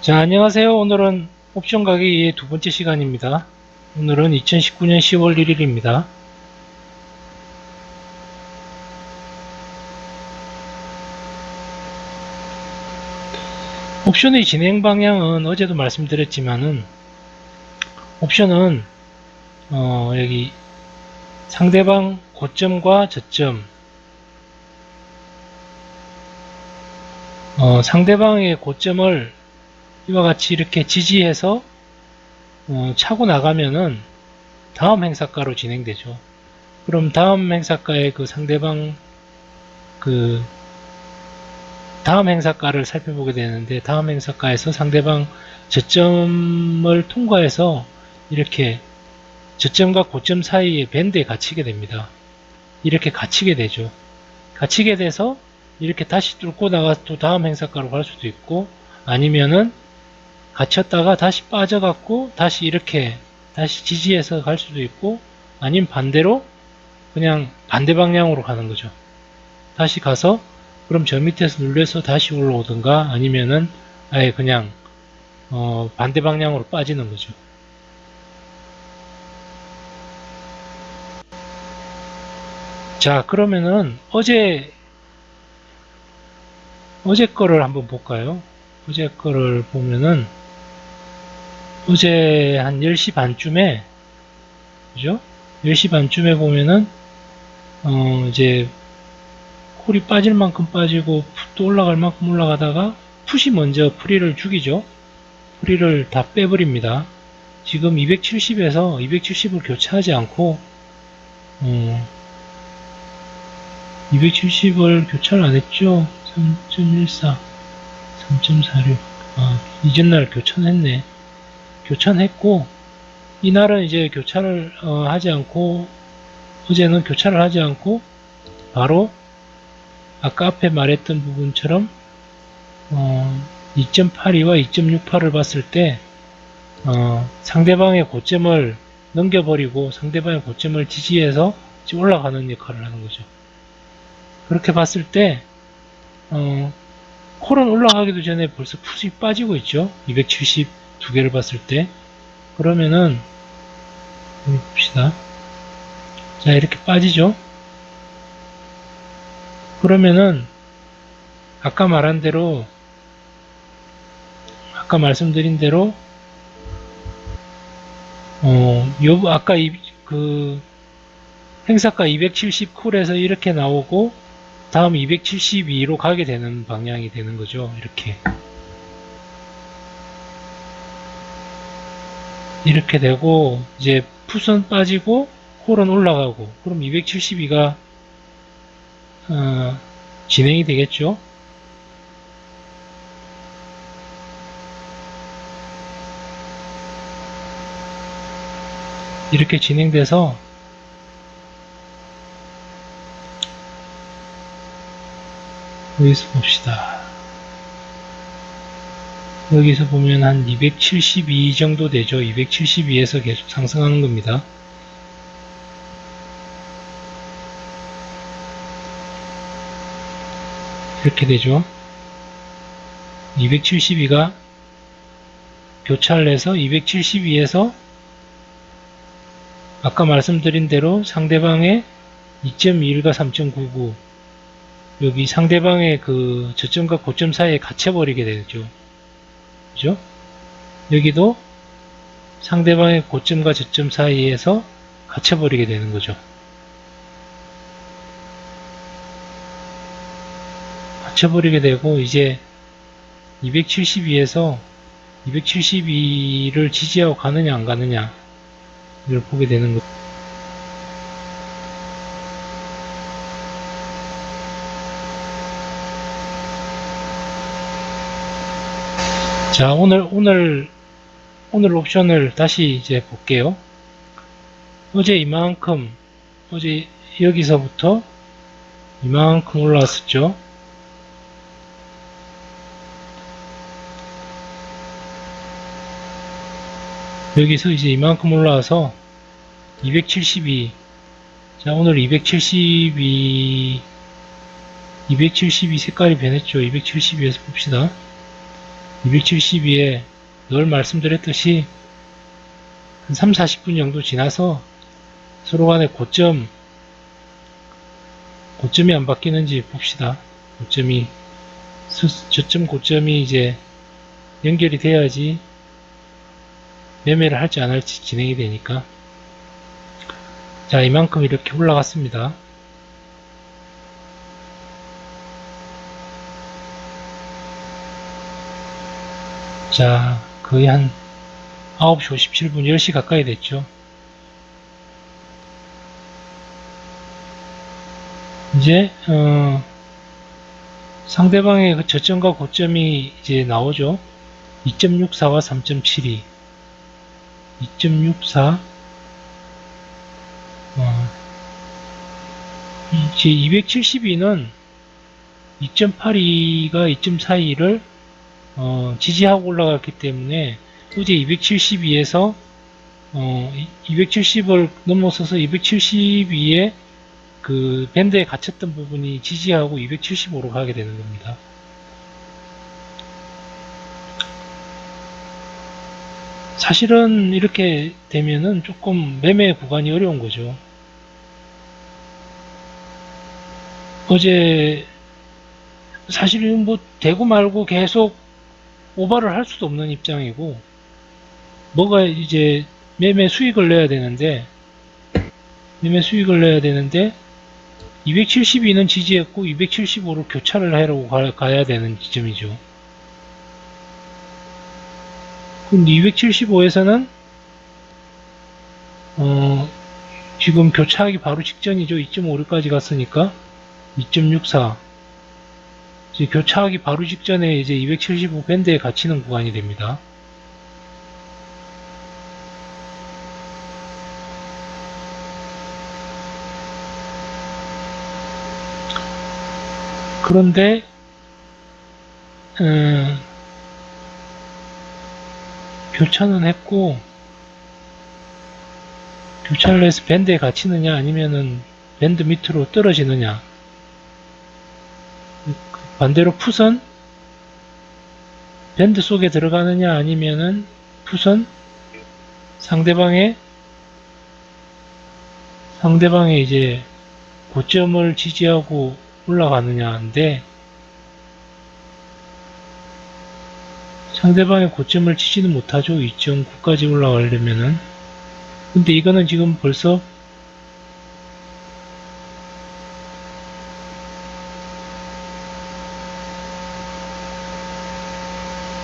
자, 안녕하세요. 오늘은 옵션 가격의 두 번째 시간입니다. 오늘은 2019년 10월 1일입니다. 옵션의 진행 방향은 어제도 말씀드렸지만은 옵션은 어, 여기 상대방 고점과 저점 어, 상대방의 고점을 이와 같이 이렇게 지지해서 어, 차고 나가면은 다음 행사가로 진행되죠. 그럼 다음 행사가의 그 상대방 그 다음 행사가를 살펴보게 되는데 다음 행사가에서 상대방 저점을 통과해서 이렇게 저점과 고점 사이의 밴드에 갇히게 됩니다. 이렇게 갇히게 되죠. 갇히게 돼서 이렇게 다시 뚫고 나가서 또 다음 행사가로 갈 수도 있고 아니면은 갇혔다가 다시 빠져갖고 다시 이렇게 다시 지지해서 갈 수도 있고 아니면 반대로 그냥 반대 방향으로 가는 거죠. 다시 가서 그럼 저 밑에서 눌려서 다시 올라오든가 아니면은 아예 그냥 어 반대 방향으로 빠지는 거죠. 자 그러면은 어제 어제 거를 한번 볼까요? 어제 거를 보면은 어제 한 10시 반쯤에 그죠? 10시 반쯤에 보면은 어 이제 콜이 빠질 만큼 빠지고 풋도 올라갈 만큼 올라가다가 풋이 먼저 프리를 죽이죠. 프리를 다 빼버립니다. 지금 270에서 270을 교차하지 않고 어 270을 교차를 안 했죠. 3.14, 3.46. 아, 이전날 교차했네. 교차했고, 이날은 이제 교차를 어, 하지 않고, 어제는 교차를 하지 않고, 바로 아까 앞에 말했던 부분처럼 어, 2.82와 2.68을 봤을 때 어, 상대방의 고점을 넘겨버리고 상대방의 고점을 지지해서 올라가는 역할을 하는 거죠. 그렇게 봤을 때 어, 콜은 올라가기도 전에 벌써 푸시 빠지고 있죠. 270 두 개를 봤을 때 그러면은 봅시다. 자 이렇게 빠지죠. 그러면은 아까 말한 대로 아까 말씀드린 대로 어, 요 아까 이, 그 행사가 270 쿨에서 이렇게 나오고 다음 272로 가게 되는 방향이 되는 거죠. 이렇게. 이렇게 되고, 이제 풋은 빠지고, 홀은 올라가고, 그럼 272가, 어, 진행이 되겠죠. 이렇게 진행돼서 여기서 봅시다. 여기서 보면 한 272 정도 되죠. 272에서 계속 상승하는 겁니다. 이렇게 되죠. 272가 교차를 해서 272에서 아까 말씀드린 대로 상대방의 2.21과 3.99 여기 상대방의 그 저점과 고점 사이에 갇혀버리게 되죠. 그죠? 여기도 상대방의 고점과 저점 사이에서 갇혀버리게 되는 거죠. 갇혀버리게 되고 이제 272에서 272를 지지하고 가느냐 안 가느냐 이걸 보게 되는 거죠. 자 오늘 오늘 오늘 옵션을 다시 이제 볼게요. 어제 이만큼 어제 여기서부터 이만큼 올라왔었죠. 여기서 이제 이만큼 올라와서 272 자 오늘 272 272 색깔이 변했죠. 272에서 봅시다 272에 늘 말씀드렸듯이 한 3, 40분 정도 지나서 서로 간의 고점, 고점이 안 바뀌는지 봅시다. 고점이, 수- 저점 고점이 이제 연결이 돼야지 매매를 할지 안 할지 진행이 되니까. 자, 이만큼 이렇게 올라갔습니다. 자, 거의 한 9시 57분, 10시 가까이 됐죠. 이제, 어, 상대방의 그 저점과 고점이 이제 나오죠. 2.64와 3.72. 2.64. 어, 이제 272는 2.82가 2.42를 어, 지지하고 올라갔기 때문에 어제 272에서 어, 270을 넘어서서 272에 그 밴드에 갇혔던 부분이 지지하고 275로 가게 되는 겁니다. 사실은 이렇게 되면은 조금 매매 구간이 어려운 거죠. 어제 사실은 뭐 되고 말고 계속 오버를 할 수도 없는 입장이고 뭐가 이제 매매 수익을 내야 되는데 매매 수익을 내야 되는데 272는 지지했고 275로 교차를 하려고 가, 가야 되는 지점이죠. 근데 275에서는 어 지금 교차하기 바로 직전이죠. 2.56까지 갔으니까 2.64 이제 교차하기 바로 직전에 이제 275 밴드에 갇히는 구간이 됩니다. 그런데 음, 교차는 했고 교차를 해서 밴드에 갇히느냐 아니면은 밴드 밑으로 떨어지느냐 반대로 풋은 밴드 속에 들어가느냐 아니면은 풋은 상대방의 상대방의 이제 고점을 지지하고 올라가느냐인데 상대방의 고점을 치지는 못하죠. 2.9까지 올라가려면은 근데 이거는 지금 벌써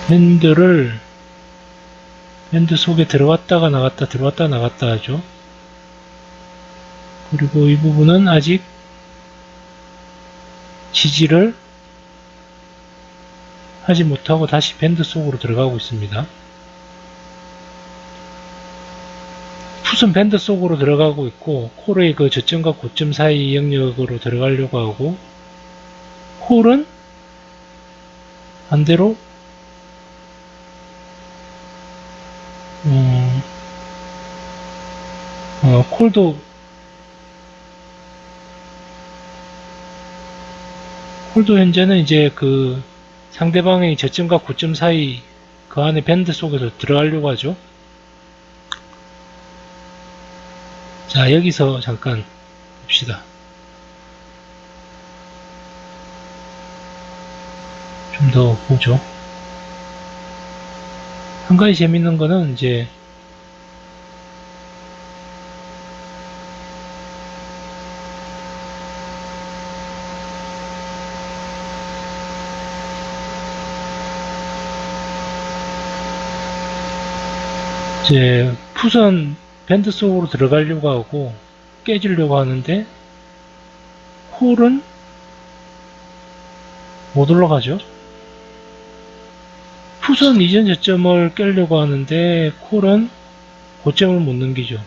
밴드를 밴드 속에 들어왔다가 나갔다 들어왔다 나갔다 하죠. 그리고 이 부분은 아직 지지를 하지 못하고 다시 밴드 속으로 들어가고 있습니다. 풋은 밴드 속으로 들어가고 있고 콜의 그 저점과 고점 사이 영역으로 들어가려고 하고 콜은 반대로 음, 어, 콜도 콜도 현재는 이제 그 상대방의 저점과 고점 사이 그 안에 밴드 속에서 들어가려고 하죠. 자, 여기서 잠깐 봅시다. 좀 더 보죠. 한 가지 재밌는 거는 이제 이제 풋은 밴드 속으로 들어가려고 하고 깨지려고 하는데 콜은 못 올라가죠. 풋은 이전 저점을 깨려고 하는데 콜은 고점을 못 넘기죠.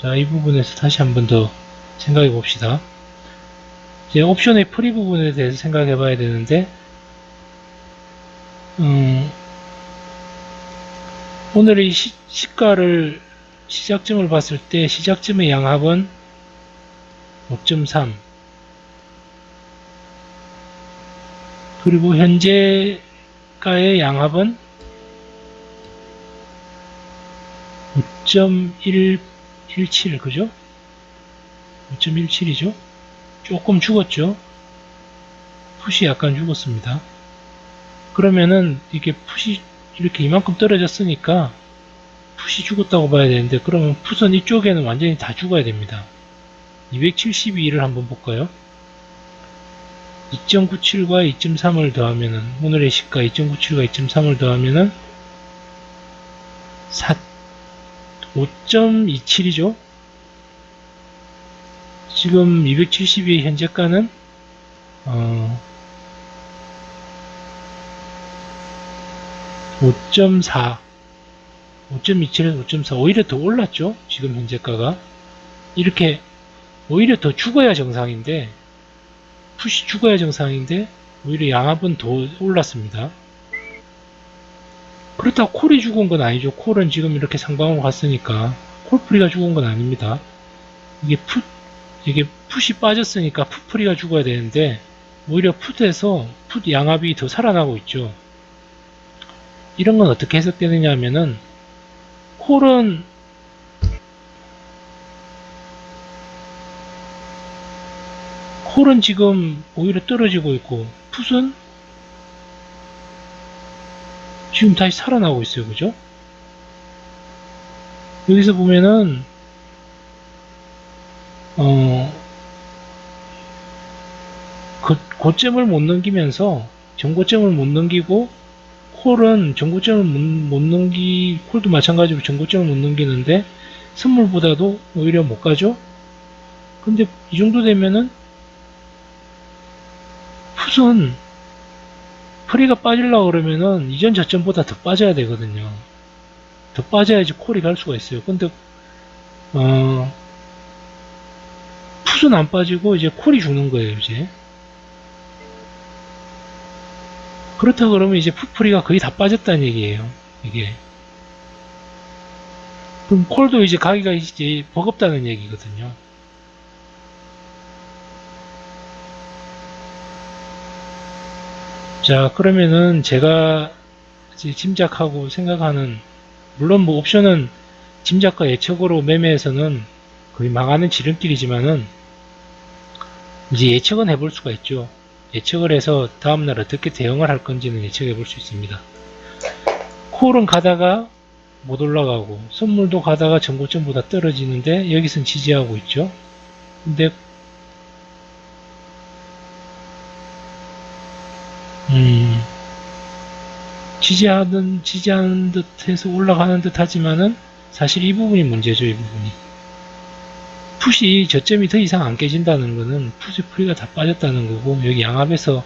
자, 이 부분에서 다시 한 번 더 생각해 봅시다. 이제 옵션의 프리 부분에 대해서 생각해 봐야 되는데, 음, 오늘의 시, 시가를 시작점을 봤을 때 시작점의 양합은 5.3 그리고 현재 현재가의 양합은 5.117 그죠? 5.17이죠? 조금 죽었죠? 풋이 약간 죽었습니다. 그러면은 이게 풋이 이렇게 이만큼 떨어졌으니까 풋이 죽었다고 봐야 되는데 그러면 풋은 이쪽에는 완전히 다 죽어야 됩니다. 272를 한번 볼까요? 2.97과 2.3을 더하면은 오늘의 시가 2.97과 2.3을 더하면은 4 5.27이죠. 지금 272의 현재가는 어, 5.4 5.27에서 5.4 오히려 더 올랐죠? 지금 현재가가. 이렇게 오히려 더 죽어야 정상인데 푸시 죽어야 정상인데 오히려 양압은 더 올랐습니다. 그렇다고 콜이 죽은 건 아니죠. 콜은 지금 이렇게 상방으로 갔으니까 콜프리가 죽은 건 아닙니다. 이게 풋 이게 풋이 빠졌으니까 풋프리가 죽어야 되는데 오히려 풋에서 풋 양압이 더 살아나고 있죠 이런 건 어떻게 해석되느냐 하면은 콜은 콜은 지금 오히려 떨어지고 있고 풋은 지금 다시 살아나고 있어요. 그죠? 여기서 보면은 어 그, 고점을 못 넘기면서 전고점을 못 넘기고 콜은 전고점을 못, 못 넘기 콜도 마찬가지로 전고점을 못 넘기는데 선물보다도 오히려 못 가죠? 근데 이 정도 되면은 풋은 프리가 빠지려고 그러면은 이전 저점보다 더 빠져야 되거든요. 더 빠져야지 콜이 갈 수가 있어요. 근데 어 풋은 안 빠지고 이제 콜이 죽는 거예요 이제 그렇다 그러면 이제 풋프리가 거의 다 빠졌다는 얘기예요. 이게. 그럼 콜도 이제 가기가 이제 버겁다는 얘기거든요. 자, 그러면은 제가 짐작하고 생각하는, 물론 뭐 옵션은 짐작과 예측으로 매매에서는 거의 망하는 지름길이지만은, 이제 예측은 해볼 수가 있죠. 예측을 해서 다음날 어떻게 대응을 할 건지는 예측해 볼 수 있습니다. 콜은 가다가 못 올라가고 선물도 가다가 전고점보다 떨어지는데 여기선 지지하고 있죠. 근데 음, 지지하는 지지하는 듯해서 올라가는 듯 하지만은 사실 이 부분이 문제죠. 이 부분이. 풋이 저점이 더 이상 안 깨진다는 것은 풋의 프리가 다 빠졌다는 거고 여기 양압에서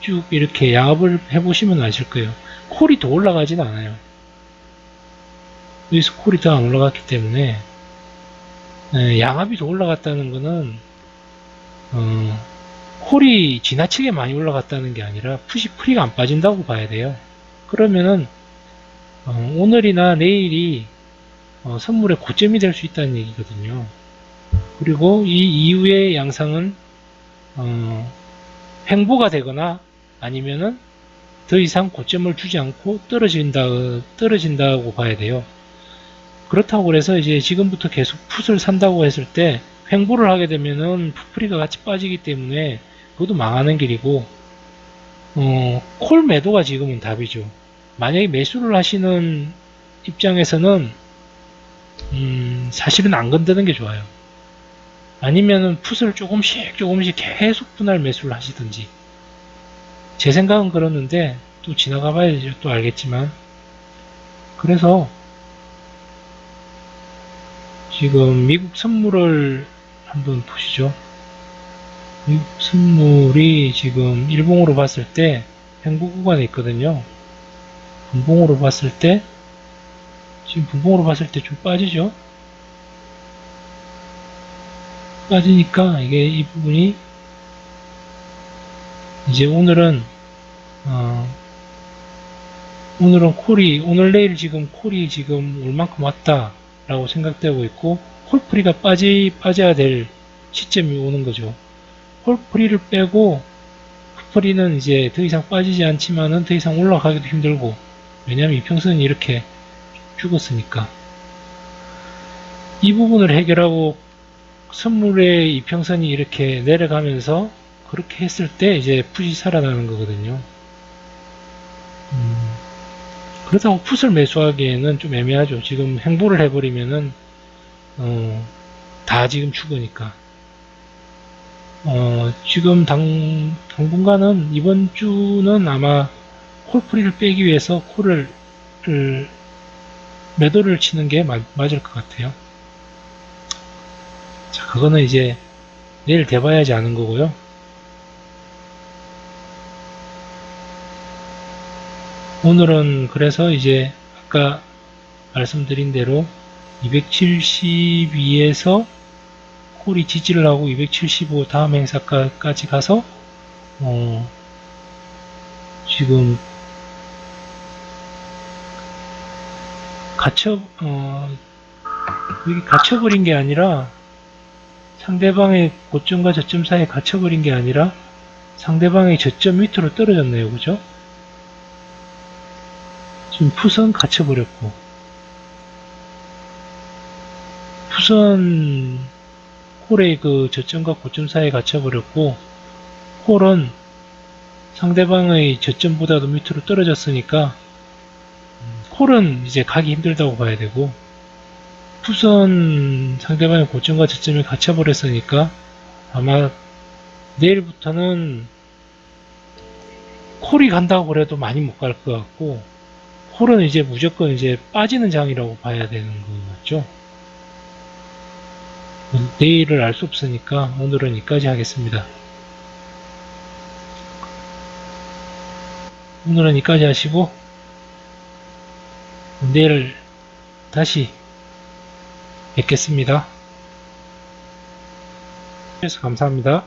쭉 이렇게 양압을 해보시면 아실 거예요. 콜이 더 올라가진 않아요. 여기서 콜이 더 안 올라갔기 때문에 에, 양압이 더 올라갔다는 것은 어, 콜이 지나치게 많이 올라갔다는 게 아니라 풋이 프리가 안 빠진다고 봐야 돼요. 그러면은 어, 오늘이나 내일이 어, 선물의 고점이 될 수 있다는 얘기거든요. 그리고 이 이후의 양상은 어, 횡보가 되거나 아니면은 더 이상 고점을 주지 않고 떨어진다 떨어진다고 봐야 돼요. 그렇다고 그래서 이제 지금부터 계속 풋을 산다고 했을 때 횡보를 하게 되면은 풋프리가 같이 빠지기 때문에 그것도 망하는 길이고 어, 콜 매도가 지금은 답이죠. 만약에 매수를 하시는 입장에서는 음, 사실은 안 건드는 게 좋아요. 아니면은 풋을 조금씩 조금씩 계속 분할 매수를 하시든지. 제 생각은 그렇는데 또 지나가 봐야죠 또 알겠지만. 그래서 지금 미국 선물을 한번 보시죠. 미국 선물이 지금 일봉으로 봤을 때 행보 구간에 있거든요. 분봉으로 봤을 때 지금 분봉으로 봤을 때 좀 빠지죠 빠지니까 이게 이 부분이 이제 오늘은 어 오늘은 콜이 오늘 내일 지금 콜이 지금 얼만큼 왔다 라고 생각되고 있고 콜프리가 빠지 빠져야 될 시점이 오는 거죠. 콜프리를 빼고 홀풀이는 이제 더 이상 빠지지 않지만은 더 이상 올라가기도 힘들고 왜냐하면 이평선이 이렇게 죽었으니까. 이 부분을 해결하고 선물의 이평선이 이렇게 내려가면서 그렇게 했을 때 이제 풋이 살아나는 거거든요. 음, 그렇다고 풋을 매수하기에는 좀 애매하죠. 지금 행보를 해버리면은 어, 다 지금 죽으니까. 어, 지금 당, 당분간은 이번 주는 아마 콜프리를 빼기 위해서 콜을 을, 매도를 치는 게 마- 맞을 것 같아요. 자, 그거는 이제 내일 돼봐야지 아는 거고요. 오늘은 그래서 이제 아까 말씀드린 대로 272에서 콜이 지지를 하고 275 다음 행사까지 가서 어, 지금 갇혀 어, 여기 갇혀버린 게 아니라 상대방의 고점과 저점 사이에 갇혀버린 게 아니라 상대방의 저점 밑으로 떨어졌네요. 그죠? 지금 푸선 갇혀버렸고. 푸선 콜의 그 저점과 고점 사이에 갇혀버렸고 콜은 상대방의 저점보다도 밑으로 떨어졌으니까 음, 콜은 이제 가기 힘들다고 봐야 되고 푸선 상대방의 고점과 저점이 갇혀버렸으니까 아마 내일부터는 콜이 간다고 그래도 많이 못 갈 것 같고 콜은 이제 무조건 이제 빠지는 장이라고 봐야 되는 거죠. 내일을 알 수 없으니까 오늘은 여기까지 하겠습니다. 오늘은 여기까지 하시고 내일 다시 뵙겠습니다. 그래서 감사합니다.